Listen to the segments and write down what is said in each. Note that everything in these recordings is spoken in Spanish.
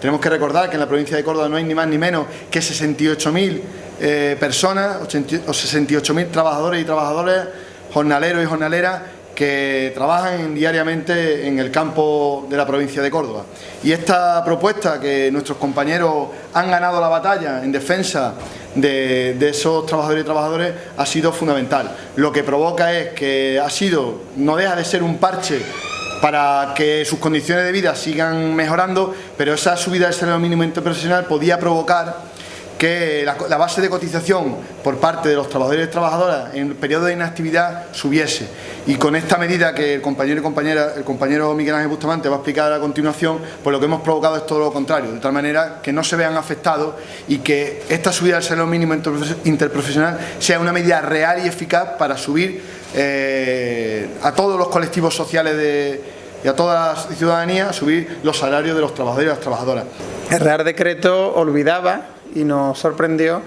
Tenemos que recordar que en la provincia de Córdoba no hay ni más ni menos que 68.000 eh, personas o 68.000 trabajadores y trabajadoras, jornaleros y jornaleras que trabajan diariamente en el campo de la provincia de Córdoba. Y esta propuesta que nuestros compañeros han ganado la batalla en defensa de, de, esos trabajadores y trabajadoras ha sido fundamental. Lo que provoca es que ha sido, no deja de ser un parche para que sus condiciones de vida sigan mejorando, pero esa subida del salario mínimo interprofesional podía provocar que la, base de cotización por parte de los trabajadores y trabajadoras en el periodo de inactividad subiese y con esta medida que el compañero y compañera, el compañero Miguel Ángel Bustamante va a explicar a continuación, pues lo que hemos provocado es todo lo contrario, de tal manera que no se vean afectados y que esta subida del salario mínimo interprofesional sea una medida real y eficaz para subir eh, a todos los colectivos sociales de, y a toda la ciudadanía subir los salarios de los trabajadores y las trabajadoras. El Real Decreto olvidaba y nos sorprendió,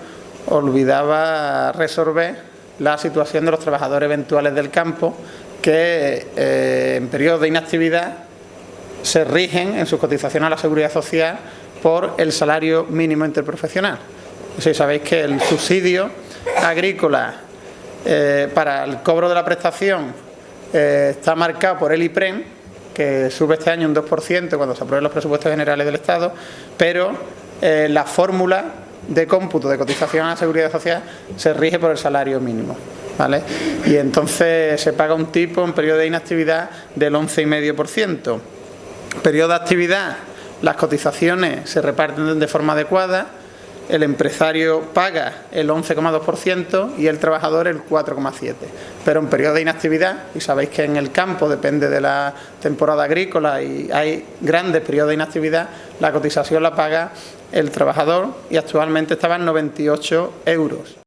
olvidaba resolver la situación de los trabajadores eventuales del campo que eh, en periodos de inactividad se rigen en sus cotizaciones a la Seguridad Social por el salario mínimo interprofesional. Si sabéis que el subsidio agrícola eh, para el cobro de la prestación eh, está marcado por el IPREM, que sube este año un 2% cuando se aprueben los presupuestos generales del Estado, pero la fórmula de cómputo de cotización a la seguridad social se rige por el salario mínimo. ¿vale? Y entonces se paga un tipo en periodo de inactividad del 11,5%. Periodo de actividad, las cotizaciones se reparten de forma adecuada, el empresario paga el 11,2% y el trabajador el 4,7%. Pero en periodo de inactividad, y sabéis que en el campo depende de la temporada agrícola y hay grandes periodos de inactividad, la cotización la paga el trabajador y actualmente estaba en 98 euros.